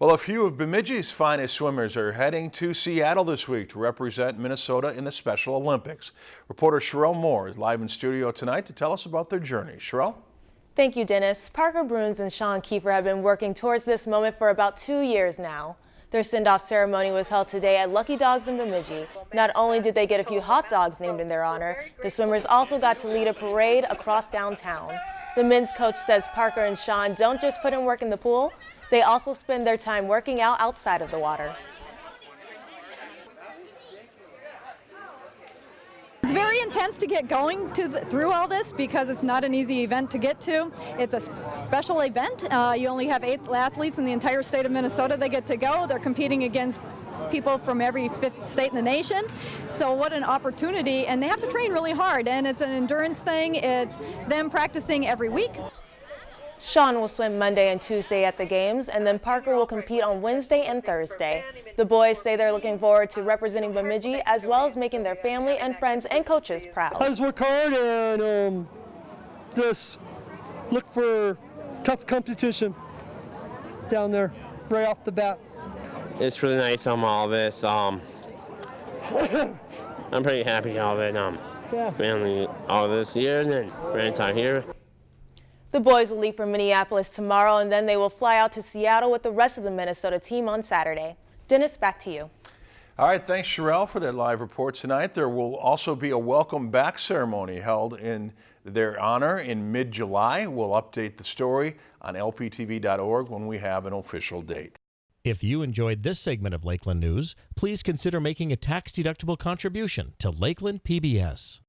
Well, a few of Bemidji's finest swimmers are heading to Seattle this week to represent Minnesota in the Special Olympics. Reporter Sherelle Moore is live in studio tonight to tell us about their journey. Sherelle? Thank you, Dennis. Parker Bruns and Sean Kiefer have been working towards this moment for about two years now. Their send-off ceremony was held today at Lucky Dogs in Bemidji. Not only did they get a few hot dogs named in their honor, the swimmers also got to lead a parade across downtown. The men's coach says Parker and Sean don't just put in work in the pool, they also spend their time working out outside of the water. It's very intense to get going to the, through all this because it's not an easy event to get to. It's a special event. Uh, you only have eight athletes in the entire state of Minnesota that get to go. They're competing against people from every fifth state in the nation. So what an opportunity, and they have to train really hard, and it's an endurance thing. It's them practicing every week. Sean will swim Monday and Tuesday at the games, and then Parker will compete on Wednesday and Thursday. The boys say they're looking forward to representing Bemidji as well as making their family and friends and coaches proud. I just work hard and um, just look for tough competition down there right off the bat. It's really nice on all this. Um, I'm pretty happy all of it. Um, yeah. Mainly all this year and then right time here. The boys will leave for Minneapolis tomorrow and then they will fly out to Seattle with the rest of the Minnesota team on Saturday. Dennis, back to you. All right, thanks Sherelle for that live report tonight. There will also be a welcome back ceremony held in their honor in mid-July. We'll update the story on lptv.org when we have an official date. If you enjoyed this segment of Lakeland News, please consider making a tax-deductible contribution to Lakeland PBS.